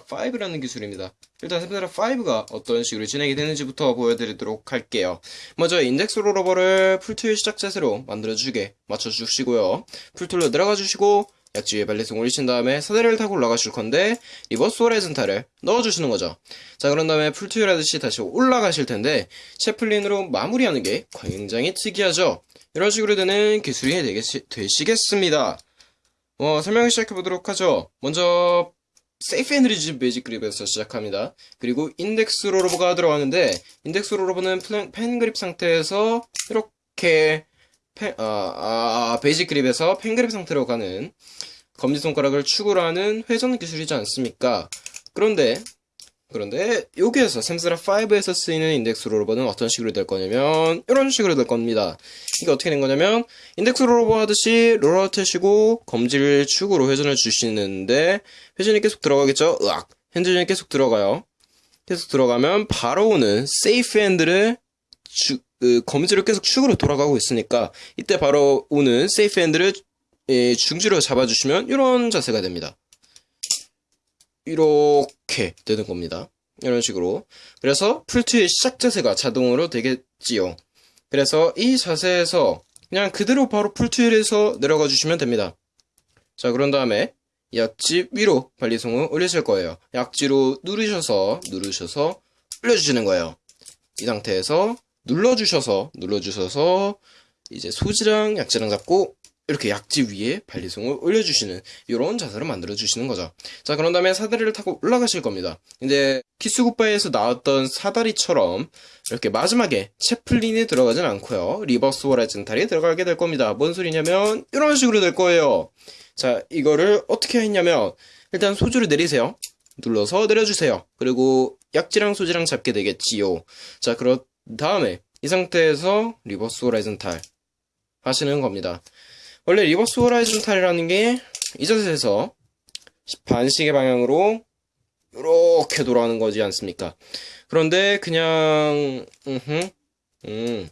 5라는 기술입니다. 일단 Samsara 5가 어떤 식으로 진행이 되는지부터 보여드리도록 할게요. 먼저 index rollover를 full twirl 시작 자세로 만들어주게 맞춰주시고요. full twirl로 들어가 주시고 약지위에 발리송 올리신 다음에 사다리를 타고 올라가실 건데 reverse horizontal을 넣어주시는 거죠. 자 그런 다음에 full twirl 하듯이 다시 올라가실 텐데 chaplin으로 마무리하는 게 굉장히 특이하죠. 이런 식으로 되는 기술이 되겠, 되시겠습니다. 어, 설명을 시작해 보도록 하죠. 먼저 safe handle 이제 basic grip에서 시작합니다. 그리고 index rollover가 들어가는데 index rollover는 pen grip 상태에서 이렇게 펜, 아, 아, basic grip에서 pen grip 상태로 가는 검지손가락을 축으로 하는 회전 기술이지 않습니까? 그런데 그런데 여기에서 Samsara 5에서 쓰이는 index rollover는 어떤 식으로 될 거냐면 이런 식으로 될 겁니다. 이게 어떻게 된 거냐면 index rollover 하듯이 롤러 트시고 검지를 축으로 회전을 주시는데 회전이 계속 들어가겠죠? 으악! 핸들이 계속 들어가요. 계속 들어가면 바로 오는 safe handle을 주, 그, 검지를 계속 축으로 돌아가고 있으니까 이때 바로 오는 safe handle을 예, 중지로 잡아주시면 이런 자세가 됩니다. 이렇게 되는 겁니다. 이런 식으로. 그래서 풀트의 시작 자세가 자동으로 되겠지요. 그래서 이 자세에서 그냥 그대로 바로 풀트일에서 내려가 주시면 됩니다. 자, 그런 다음에 약지 위로 발리송을 올리실 거예요. 약지로 누르셔서, 누르셔서 올려주시는 거예요. 이 상태에서 눌러주셔서, 눌러주셔서 이제 소지랑 약지랑 잡고 이렇게 약지 위에 발리송을 올려주시는 이런 자세로 만들어주시는 거죠. 자, 그런 다음에 사다리를 타고 올라가실 겁니다. 이제 Kiss Goodbye에서 나왔던 사다리처럼 이렇게 마지막에 chaplin이 들어가진 않고요. reverse horizontal이 들어가게 될 겁니다. 뭔 소리냐면 이런 식으로 될 거예요. 자, 이거를 어떻게 했냐면 일단 소지를 내리세요. 눌러서 내려주세요. 그리고 약지랑 소지랑 잡게 되겠지요. 자, 그런 다음에 이 상태에서 reverse horizontal 하시는 겁니다. 원래 reverse horizontal이라는 게 이 자세에서 반시계 방향으로 이렇게 돌아가는 거지 않습니까? 그런데 그냥 음흠, 음,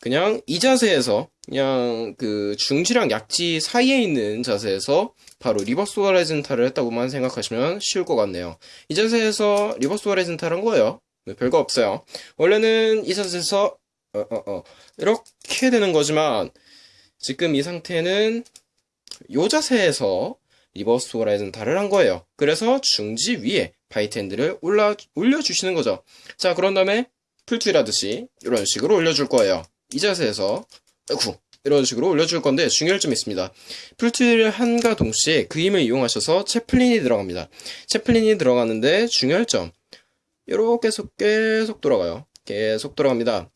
그냥 이 자세에서 그냥 그 중지랑 약지 사이에 있는 자세에서 바로 reverse horizontal을 했다고만 생각하시면 쉬울 것 같네요. 이 자세에서 reverse horizontal 한 거예요. 네, 별거 없어요. 원래는 이 자세에서 어, 어, 어, 이렇게 되는 거지만 지금 이 상태는 요 자세에서 reverse horizontal을 한 거예요. 그래서 중지 위에 핸들을 올라, 올려주시는 거죠. 자, 그런 다음에 full twirl 하듯이 이런 식으로 올려줄 거예요. 이 자세에서, 아이쿠, 이런 식으로 올려줄 건데 중요할 점이 있습니다. full twirl을 함과 동시에 그 힘을 이용하셔서 chaplin이 들어갑니다. chaplin이 들어가는데 중요할 점. 이렇게 계속 계속 돌아가요. 계속 돌아갑니다.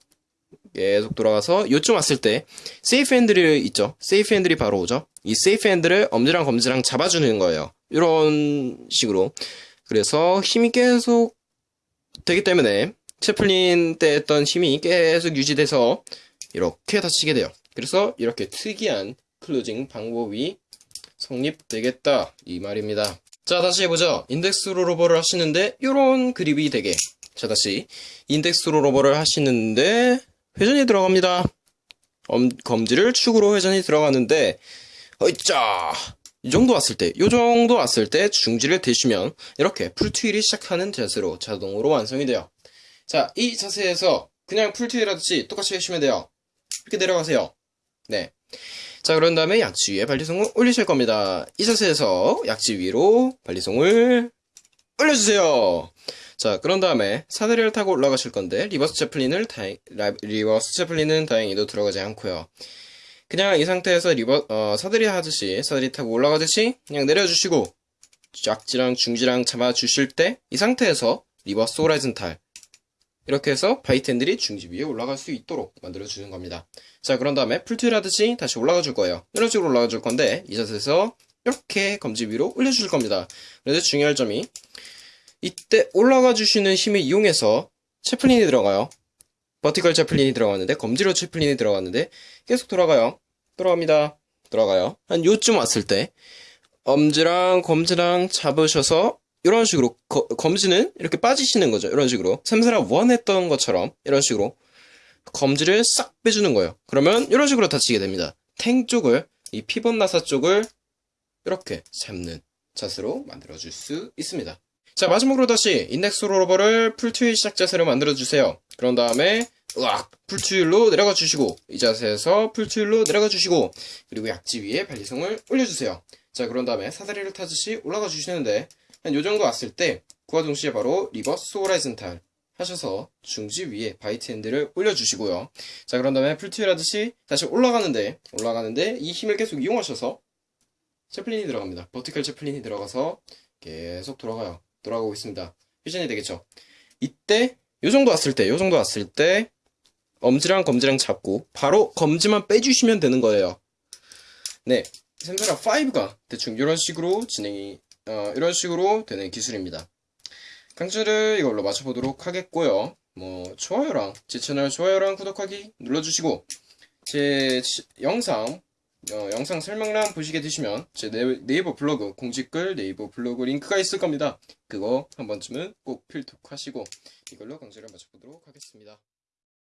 계속 돌아가서 요쯤 왔을 때 safe handle이 있죠. safe handle이 바로 오죠. 이 safe handle을 엄지랑 검지랑 잡아주는 거예요. 이런 식으로. 그래서 힘이 계속 되기 때문에 chaplin 때 했던 힘이 계속 유지돼서 이렇게 닫히게 돼요. 그래서 이렇게 특이한 closing 방법이 성립되겠다 이 말입니다. 자 다시 해보죠. index rollover를 하시는데 이런 그립이 되게 자 다시 index rollover를 하시는데 회전이 들어갑니다. 엄, 검지를 축으로 회전이 들어가는데 어이짜 이 정도 왔을 때, 이 정도 왔을 때 중지를 대시면 이렇게 full twirl이 시작하는 자세로 자동으로 완성이 돼요. 자, 이 자세에서 그냥 하듯이 똑같이 해주시면 돼요. 이렇게 내려가세요. 네. 자, 그런 다음에 약지 위에 발리송을 올리실 겁니다. 이 자세에서 약지 위로 발리송을 올려주세요. 자, 그런 다음에 사다리를 타고 올라가실 건데 reverse chaplin을 다행, reverse chaplin은 다행히도 들어가지 않고요. 그냥 이 상태에서 rever 어, 사다리 하듯이 사다리 타고 올라가듯이 그냥 내려주시고 약지랑 중지랑 잡아주실 때 이 상태에서 reverse horizontal 이렇게 해서 bite handle이 중지 위에 올라갈 수 있도록 만들어주는 겁니다. 자 그런 다음에 풀트윌 하듯이 다시 올라가 줄 거예요. 이런 식으로 올라가 줄 건데 이 자세에서 이렇게 검지 위로 올려주실 겁니다. 그런데 중요할 점이 이때 올라가 주시는 힘을 이용해서 채플린이 들어가요. 버티컬 채플린이 들어갔는데 검지로 채플린이 들어갔는데 계속 돌아가요. 돌아갑니다. 돌아가요. 한 요쯤 왔을 때 엄지랑 검지랑 잡으셔서 이런 식으로 거, 검지는 이렇게 빠지시는 거죠. 이런 식으로 샘스라 원 했던 것처럼 이런 식으로 검지를 싹 빼주는 거예요. 그러면 이런 식으로 닫히게 됩니다. tang 쪽을 이 pivot 나사 쪽을 이렇게 잡는 자세로 만들어줄 수 있습니다. 자, 마지막으로 다시 index rollover를 full twirl 시작 자세로 만들어주세요. 그런 다음에, 으악! full twirl로 내려가 주시고, 이 자세에서 full twirl로 내려가 주시고, 그리고 약지 위에 발리송을 올려주세요. 자, 그런 다음에 사다리를 타듯이 올라가 주시는데, 한 요 정도 왔을 때, 그와 동시에 바로 reverse horizontal 하셔서 중지 위에 bite handle을 올려주시고요. 자, 그런 다음에 full twirl 하듯이 다시 올라가는데, 올라가는데, 이 힘을 계속 이용하셔서, chaplin이 들어갑니다. vertical chaplin이 들어가서 계속 돌아가요. 돌아가고 있습니다. 회전이 되겠죠. 이때 요 정도 왔을 때, 요 정도 왔을 때 엄지랑 검지랑 잡고 바로 검지만 빼주시면 되는 거예요. 네, Samsara 5가 대충 이런 식으로 진행이 어, 이런 식으로 되는 기술입니다. 강좌를 이걸로 마쳐보도록 하겠고요. 뭐 좋아요랑 제 채널 좋아요랑 구독하기 눌러주시고 제 치- 영상 어, 영상 설명란 보시게 되시면 제 네, 네이버 블로그 공지글 네이버 블로그 링크가 있을 겁니다. 그거 한 번쯤은 꼭 필독하시고 이걸로 강좌를 마쳐보도록 하겠습니다.